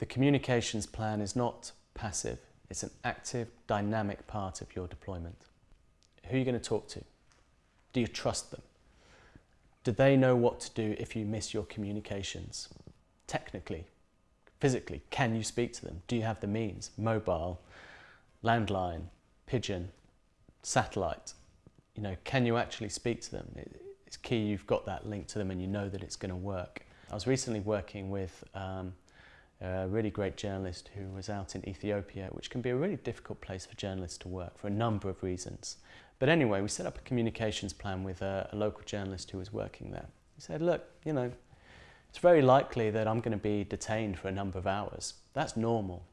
The communications plan is not passive, it's an active, dynamic part of your deployment. Who are you going to talk to? Do you trust them? Do they know what to do if you miss your communications? Technically, physically, can you speak to them? Do you have the means? Mobile, landline, pigeon, satellite. You know, can you actually speak to them? It's key you've got that link to them and you know that it's going to work. I was recently working with um, a really great journalist who was out in Ethiopia, which can be a really difficult place for journalists to work for a number of reasons. But anyway, we set up a communications plan with a, a local journalist who was working there. He said, look, you know, it's very likely that I'm going to be detained for a number of hours. That's normal.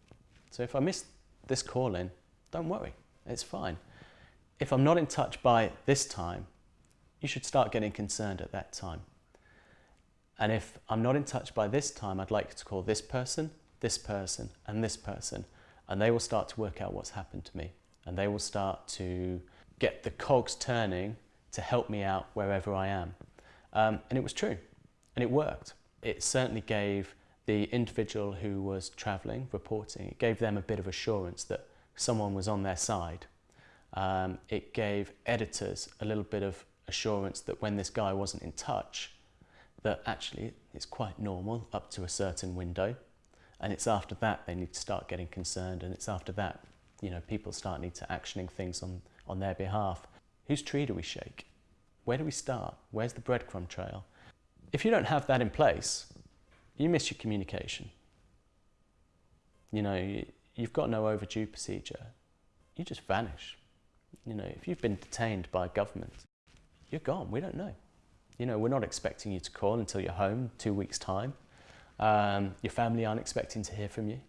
So if I miss this call in, don't worry, it's fine. If I'm not in touch by this time, you should start getting concerned at that time. And if I'm not in touch by this time, I'd like to call this person, this person, and this person, and they will start to work out what's happened to me. And they will start to get the cogs turning to help me out wherever I am. Um, and it was true, and it worked. It certainly gave the individual who was travelling, reporting, it gave them a bit of assurance that someone was on their side. Um, it gave editors a little bit of assurance that when this guy wasn't in touch, that actually it's quite normal up to a certain window. And it's after that they need to start getting concerned and it's after that, you know, people start need to actioning things on, on their behalf. Whose tree do we shake? Where do we start? Where's the breadcrumb trail? If you don't have that in place, you miss your communication. You know, you, you've got no overdue procedure. You just vanish. You know, if you've been detained by government, you're gone. We don't know. You know, we're not expecting you to call until you're home two weeks' time. Um, your family aren't expecting to hear from you.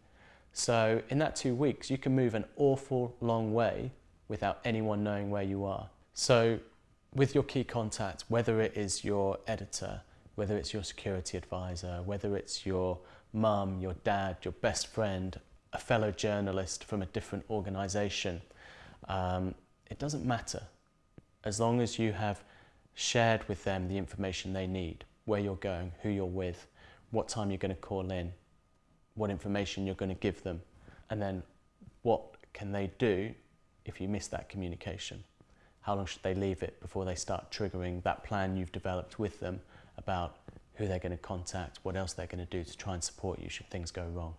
So in that two weeks, you can move an awful long way without anyone knowing where you are. So with your key contact, whether it is your editor, whether it's your security advisor, whether it's your mum, your dad, your best friend, a fellow journalist from a different organisation, um, it doesn't matter. As long as you have shared with them the information they need, where you're going, who you're with, what time you're going to call in, what information you're going to give them, and then what can they do if you miss that communication? How long should they leave it before they start triggering that plan you've developed with them about who they're going to contact, what else they're going to do to try and support you should things go wrong?